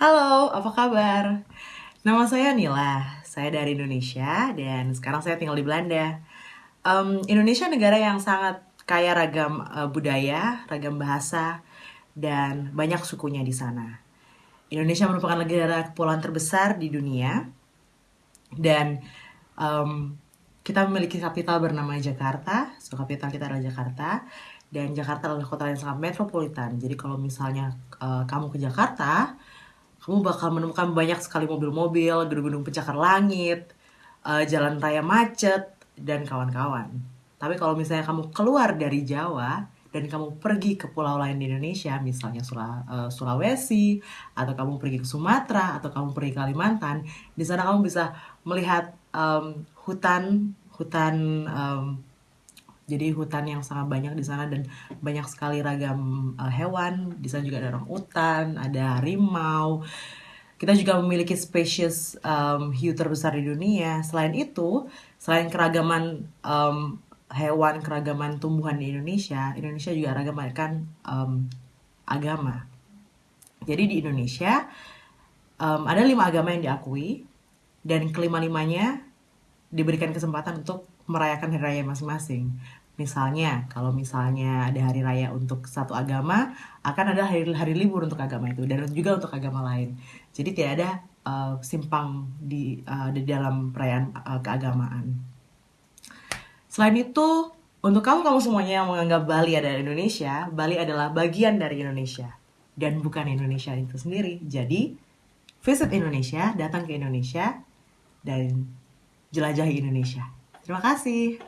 Halo, apa kabar? Nama saya Nila, saya dari Indonesia dan sekarang saya tinggal di Belanda. Um, Indonesia negara yang sangat kaya ragam uh, budaya, ragam bahasa, dan banyak sukunya di sana. Indonesia merupakan negara kepulauan terbesar di dunia dan um, kita memiliki kapital bernama Jakarta, so kapital kita adalah Jakarta dan Jakarta adalah kota yang sangat metropolitan. Jadi kalau misalnya uh, kamu ke Jakarta, kamu bakal menemukan banyak sekali mobil-mobil, gedung-gedung pencakar langit, uh, jalan raya macet, dan kawan-kawan. Tapi kalau misalnya kamu keluar dari Jawa dan kamu pergi ke pulau lain di Indonesia, misalnya uh, Sulawesi, atau kamu pergi ke Sumatera, atau kamu pergi ke Kalimantan, di sana kamu bisa melihat um, hutan, hutan um, jadi hutan yang sangat banyak di sana dan banyak sekali ragam uh, hewan. Di sana juga ada orang hutan, ada harimau. Kita juga memiliki spesies um, hiu terbesar di dunia. Selain itu, selain keragaman um, hewan, keragaman tumbuhan di Indonesia, Indonesia juga ragaman um, agama. Jadi di Indonesia um, ada lima agama yang diakui dan kelima-limanya diberikan kesempatan untuk merayakan hari raya masing-masing. Misalnya, kalau misalnya ada hari raya untuk satu agama, akan ada hari, hari libur untuk agama itu dan juga untuk agama lain. Jadi tidak ada uh, simpang di uh, di dalam perayaan uh, keagamaan. Selain itu, untuk kamu kamu semuanya yang menganggap Bali adalah Indonesia, Bali adalah bagian dari Indonesia dan bukan Indonesia itu sendiri. Jadi, visit Indonesia, datang ke Indonesia dan jelajahi Indonesia. Terima kasih.